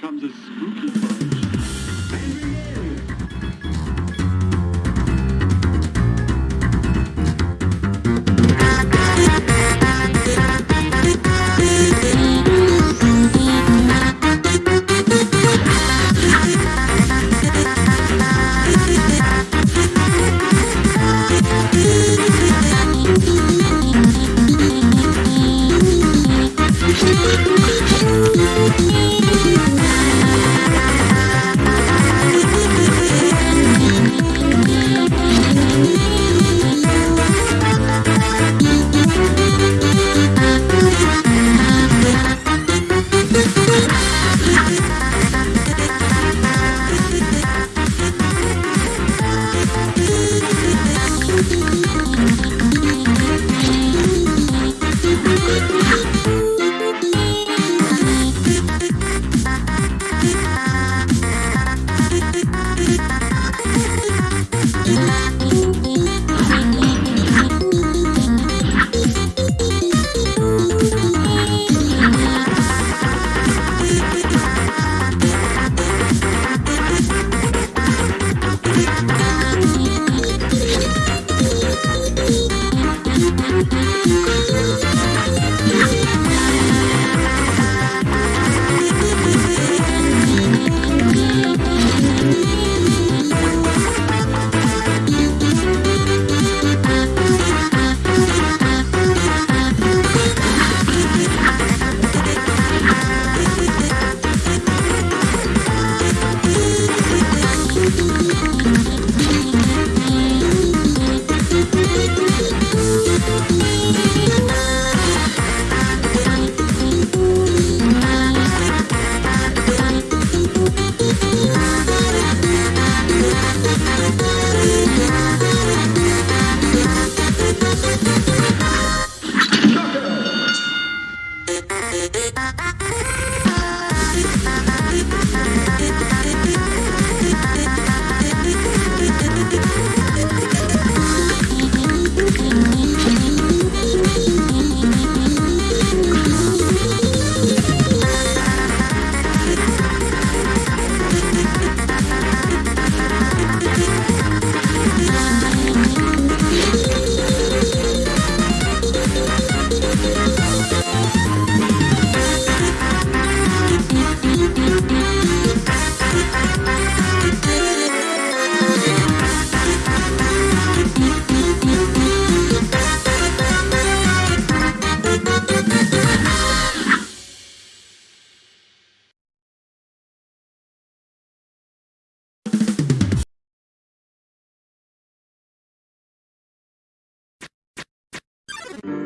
comes a spooky bunch. Bye.